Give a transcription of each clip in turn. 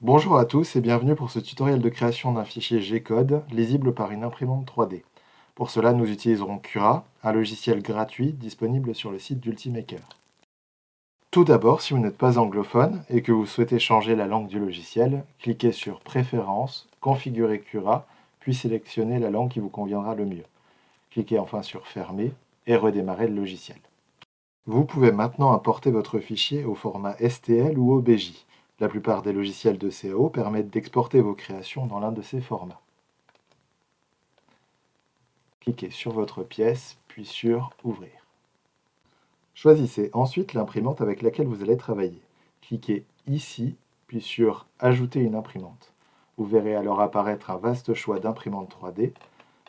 Bonjour à tous et bienvenue pour ce tutoriel de création d'un fichier G-code lisible par une imprimante 3D. Pour cela, nous utiliserons Cura, un logiciel gratuit disponible sur le site d'Ultimaker. Tout d'abord, si vous n'êtes pas anglophone et que vous souhaitez changer la langue du logiciel, cliquez sur Préférences, Configurer Cura, puis sélectionnez la langue qui vous conviendra le mieux. Cliquez enfin sur Fermer et redémarrer le logiciel. Vous pouvez maintenant importer votre fichier au format STL ou OBJ. La plupart des logiciels de CAO permettent d'exporter vos créations dans l'un de ces formats. Cliquez sur votre pièce, puis sur Ouvrir. Choisissez ensuite l'imprimante avec laquelle vous allez travailler. Cliquez ici, puis sur Ajouter une imprimante. Vous verrez alors apparaître un vaste choix d'imprimantes 3D.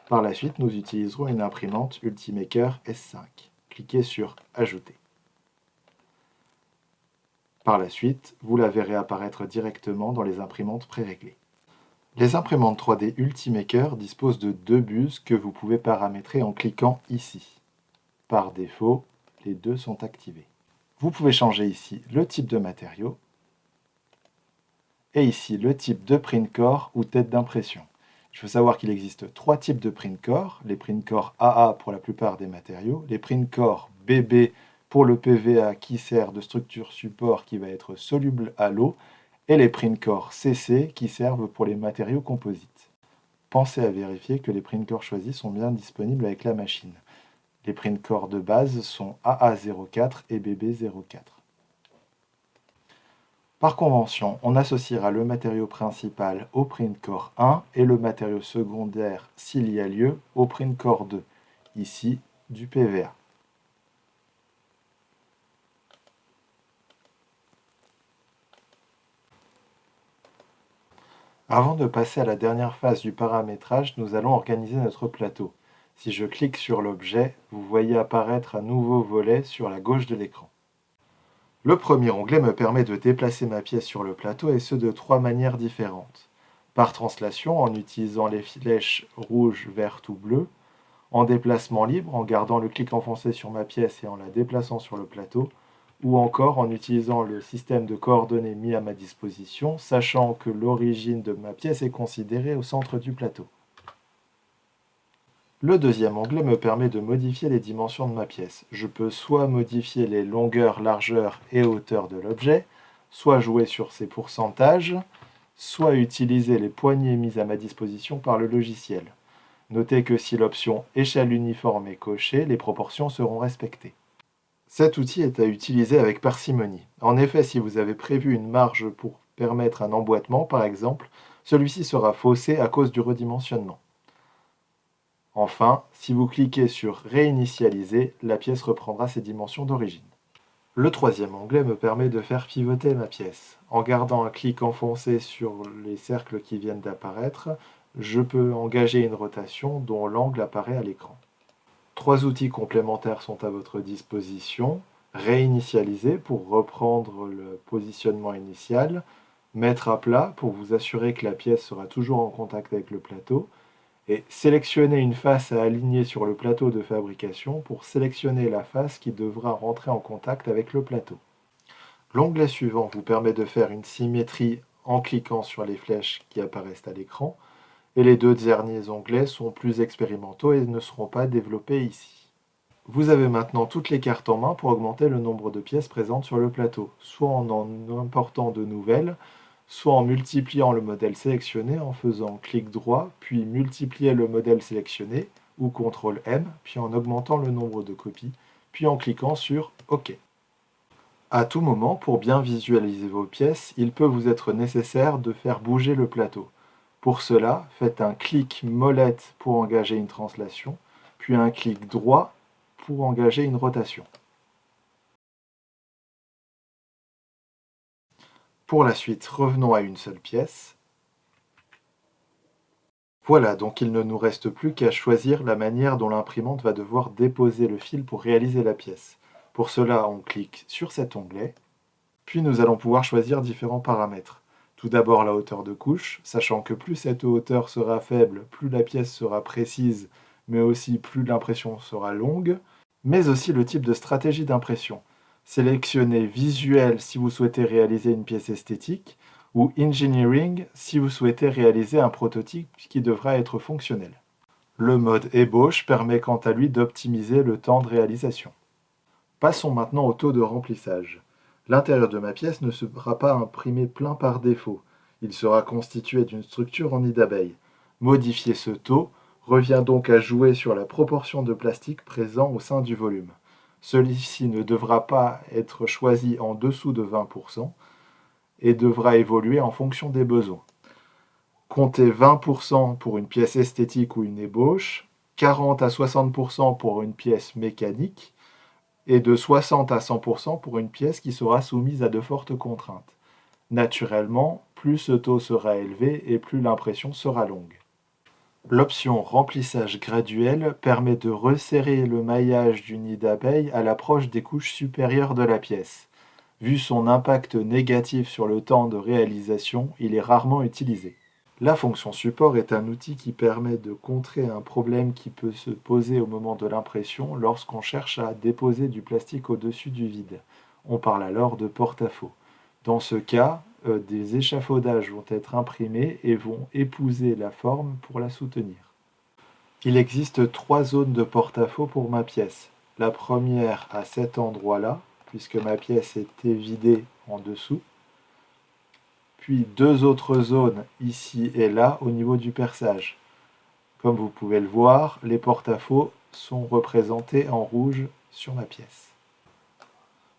Par la suite, nous utiliserons une imprimante Ultimaker S5. Cliquez sur Ajouter. Par la suite, vous la verrez apparaître directement dans les imprimantes préréglées. Les imprimantes 3D Ultimaker disposent de deux buses que vous pouvez paramétrer en cliquant ici. Par défaut, les deux sont activés. Vous pouvez changer ici le type de matériau et ici le type de print core ou tête d'impression. Il faut savoir qu'il existe trois types de print core, les print core AA pour la plupart des matériaux, les print core BB pour le PVA qui sert de structure support qui va être soluble à l'eau, et les print core CC qui servent pour les matériaux composites. Pensez à vérifier que les print core choisis sont bien disponibles avec la machine. Les print core de base sont AA04 et BB04. Par convention, on associera le matériau principal au print core 1 et le matériau secondaire, s'il y a lieu, au print core 2, ici du PVA. Avant de passer à la dernière phase du paramétrage, nous allons organiser notre plateau. Si je clique sur l'objet, vous voyez apparaître un nouveau volet sur la gauche de l'écran. Le premier onglet me permet de déplacer ma pièce sur le plateau et ce de trois manières différentes. Par translation en utilisant les flèches rouge, verte ou bleues, en déplacement libre en gardant le clic enfoncé sur ma pièce et en la déplaçant sur le plateau, ou encore en utilisant le système de coordonnées mis à ma disposition, sachant que l'origine de ma pièce est considérée au centre du plateau. Le deuxième onglet me permet de modifier les dimensions de ma pièce. Je peux soit modifier les longueurs, largeurs et hauteurs de l'objet, soit jouer sur ses pourcentages, soit utiliser les poignées mises à ma disposition par le logiciel. Notez que si l'option échelle uniforme est cochée, les proportions seront respectées. Cet outil est à utiliser avec parcimonie. En effet, si vous avez prévu une marge pour permettre un emboîtement, par exemple, celui-ci sera faussé à cause du redimensionnement. Enfin, si vous cliquez sur Réinitialiser, la pièce reprendra ses dimensions d'origine. Le troisième onglet me permet de faire pivoter ma pièce. En gardant un clic enfoncé sur les cercles qui viennent d'apparaître, je peux engager une rotation dont l'angle apparaît à l'écran. Trois outils complémentaires sont à votre disposition. Réinitialiser pour reprendre le positionnement initial, mettre à plat pour vous assurer que la pièce sera toujours en contact avec le plateau, et sélectionnez une face à aligner sur le plateau de fabrication pour sélectionner la face qui devra rentrer en contact avec le plateau. L'onglet suivant vous permet de faire une symétrie en cliquant sur les flèches qui apparaissent à l'écran, et les deux derniers onglets sont plus expérimentaux et ne seront pas développés ici. Vous avez maintenant toutes les cartes en main pour augmenter le nombre de pièces présentes sur le plateau, soit en en important de nouvelles, soit en multipliant le modèle sélectionné en faisant clic droit, puis multiplier le modèle sélectionné, ou CTRL M, puis en augmentant le nombre de copies, puis en cliquant sur OK. À tout moment, pour bien visualiser vos pièces, il peut vous être nécessaire de faire bouger le plateau. Pour cela, faites un clic molette pour engager une translation, puis un clic droit pour engager une rotation. Pour la suite, revenons à une seule pièce. Voilà, donc il ne nous reste plus qu'à choisir la manière dont l'imprimante va devoir déposer le fil pour réaliser la pièce. Pour cela, on clique sur cet onglet, puis nous allons pouvoir choisir différents paramètres. Tout d'abord la hauteur de couche, sachant que plus cette hauteur sera faible, plus la pièce sera précise, mais aussi plus l'impression sera longue, mais aussi le type de stratégie d'impression. Sélectionnez visuel si vous souhaitez réaliser une pièce esthétique, ou engineering si vous souhaitez réaliser un prototype qui devra être fonctionnel. Le mode ébauche permet quant à lui d'optimiser le temps de réalisation. Passons maintenant au taux de remplissage. L'intérieur de ma pièce ne sera pas imprimé plein par défaut. Il sera constitué d'une structure en nid d'abeille. Modifier ce taux revient donc à jouer sur la proportion de plastique présent au sein du volume. Celui-ci ne devra pas être choisi en dessous de 20% et devra évoluer en fonction des besoins. Comptez 20% pour une pièce esthétique ou une ébauche, 40 à 60% pour une pièce mécanique et de 60 à 100% pour une pièce qui sera soumise à de fortes contraintes. Naturellement, plus ce taux sera élevé et plus l'impression sera longue. L'option remplissage graduel permet de resserrer le maillage du nid d'abeille à l'approche des couches supérieures de la pièce. Vu son impact négatif sur le temps de réalisation, il est rarement utilisé. La fonction support est un outil qui permet de contrer un problème qui peut se poser au moment de l'impression lorsqu'on cherche à déposer du plastique au-dessus du vide. On parle alors de porte-à-faux. Dans ce cas, euh, des échafaudages vont être imprimés et vont épouser la forme pour la soutenir. Il existe trois zones de porte-à-faux pour ma pièce. La première à cet endroit-là, puisque ma pièce était vidée en dessous. Puis deux autres zones ici et là au niveau du perçage. Comme vous pouvez le voir, les porte-à-faux sont représentés en rouge sur ma pièce.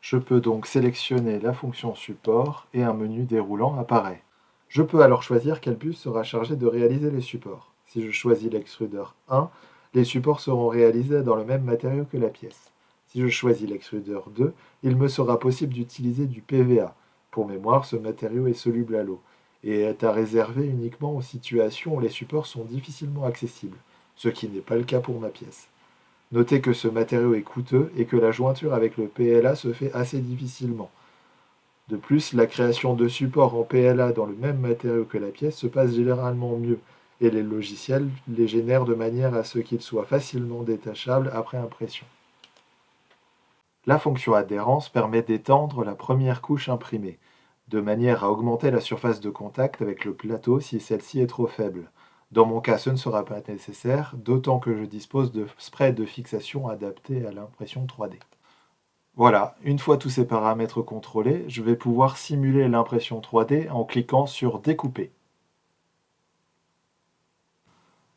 Je peux donc sélectionner la fonction support et un menu déroulant apparaît. Je peux alors choisir quel bus sera chargé de réaliser les supports. Si je choisis l'extrudeur 1, les supports seront réalisés dans le même matériau que la pièce. Si je choisis l'extrudeur 2, il me sera possible d'utiliser du PVA. Pour mémoire, ce matériau est soluble à l'eau et est à réserver uniquement aux situations où les supports sont difficilement accessibles, ce qui n'est pas le cas pour ma pièce. Notez que ce matériau est coûteux et que la jointure avec le PLA se fait assez difficilement. De plus, la création de supports en PLA dans le même matériau que la pièce se passe généralement mieux, et les logiciels les génèrent de manière à ce qu'ils soient facilement détachables après impression. La fonction adhérence permet d'étendre la première couche imprimée, de manière à augmenter la surface de contact avec le plateau si celle-ci est trop faible. Dans mon cas, ce ne sera pas nécessaire, d'autant que je dispose de sprays de fixation adaptés à l'impression 3D. Voilà, une fois tous ces paramètres contrôlés, je vais pouvoir simuler l'impression 3D en cliquant sur Découper.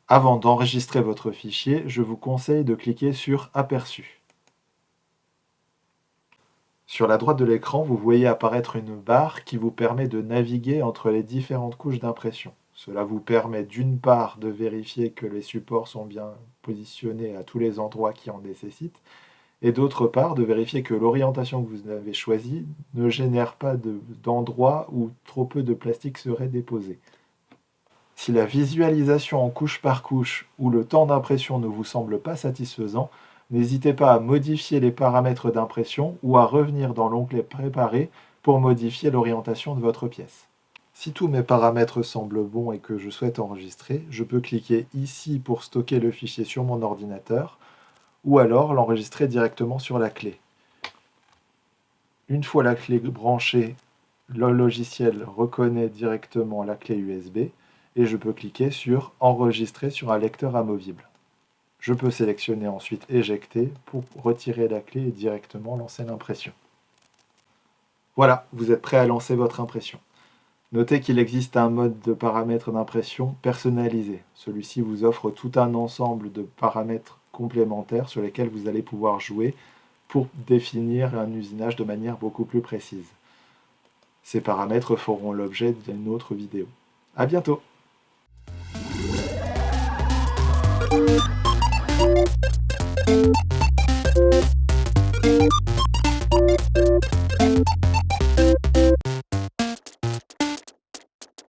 Avant d'enregistrer votre fichier, je vous conseille de cliquer sur Aperçu. Sur la droite de l'écran, vous voyez apparaître une barre qui vous permet de naviguer entre les différentes couches d'impression. Cela vous permet d'une part de vérifier que les supports sont bien positionnés à tous les endroits qui en nécessitent, et d'autre part de vérifier que l'orientation que vous avez choisie ne génère pas d'endroits où trop peu de plastique serait déposé. Si la visualisation en couche par couche ou le temps d'impression ne vous semble pas satisfaisant, n'hésitez pas à modifier les paramètres d'impression ou à revenir dans l'onglet Préparer pour modifier l'orientation de votre pièce. Si tous mes paramètres semblent bons et que je souhaite enregistrer, je peux cliquer ici pour stocker le fichier sur mon ordinateur ou alors l'enregistrer directement sur la clé. Une fois la clé branchée, le logiciel reconnaît directement la clé USB et je peux cliquer sur Enregistrer sur un lecteur amovible. Je peux sélectionner ensuite Éjecter pour retirer la clé et directement lancer l'impression. Voilà, vous êtes prêt à lancer votre impression. Notez qu'il existe un mode de paramètres d'impression personnalisé. Celui-ci vous offre tout un ensemble de paramètres complémentaires sur lesquels vous allez pouvoir jouer pour définir un usinage de manière beaucoup plus précise. Ces paramètres feront l'objet d'une autre vidéo. A bientôt